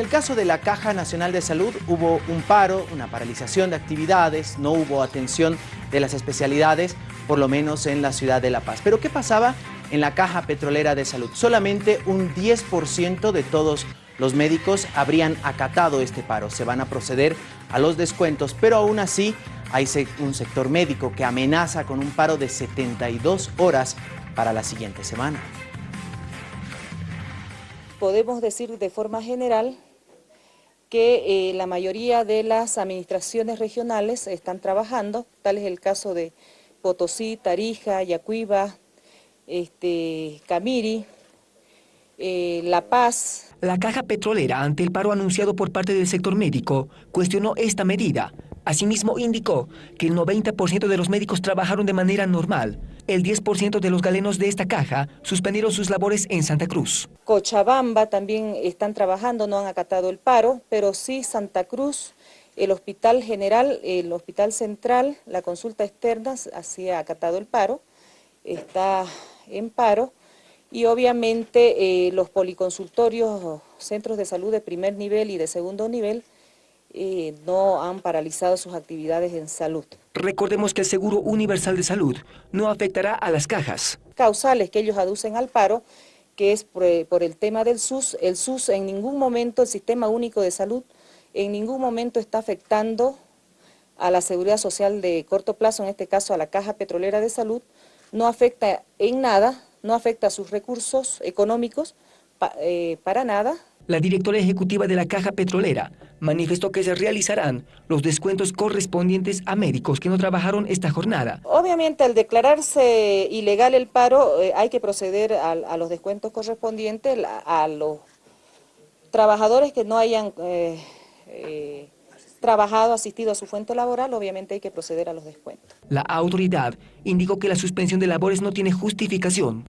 En el caso de la Caja Nacional de Salud hubo un paro, una paralización de actividades, no hubo atención de las especialidades, por lo menos en la ciudad de La Paz. Pero ¿qué pasaba en la Caja Petrolera de Salud? Solamente un 10% de todos los médicos habrían acatado este paro. Se van a proceder a los descuentos, pero aún así hay un sector médico que amenaza con un paro de 72 horas para la siguiente semana podemos decir de forma general que eh, la mayoría de las administraciones regionales están trabajando, tal es el caso de Potosí, Tarija, Yacuiba, este, Camiri, eh, La Paz. La caja petrolera, ante el paro anunciado por parte del sector médico, cuestionó esta medida. Asimismo, indicó que el 90% de los médicos trabajaron de manera normal, el 10% de los galenos de esta caja suspendieron sus labores en Santa Cruz. Cochabamba también están trabajando, no han acatado el paro, pero sí Santa Cruz, el Hospital General, el Hospital Central, la consulta externa, así ha acatado el paro, está en paro, y obviamente eh, los policonsultorios, centros de salud de primer nivel y de segundo nivel, eh, no han paralizado sus actividades en salud. Recordemos que el Seguro Universal de Salud no afectará a las cajas. Causales que ellos aducen al paro, que es por, eh, por el tema del SUS, el SUS en ningún momento, el Sistema Único de Salud, en ningún momento está afectando a la seguridad social de corto plazo, en este caso a la Caja Petrolera de Salud, no afecta en nada, no afecta a sus recursos económicos, eh, para nada. La directora ejecutiva de la Caja Petrolera manifestó que se realizarán los descuentos correspondientes a médicos que no trabajaron esta jornada. Obviamente al declararse ilegal el paro eh, hay que proceder a, los descuentos correspondientes a, los trabajadores que no hayan eh, trabajado, asistido a su fuente laboral, obviamente hay que proceder a los descuentos. La autoridad indicó que la suspensión de labores no tiene justificación.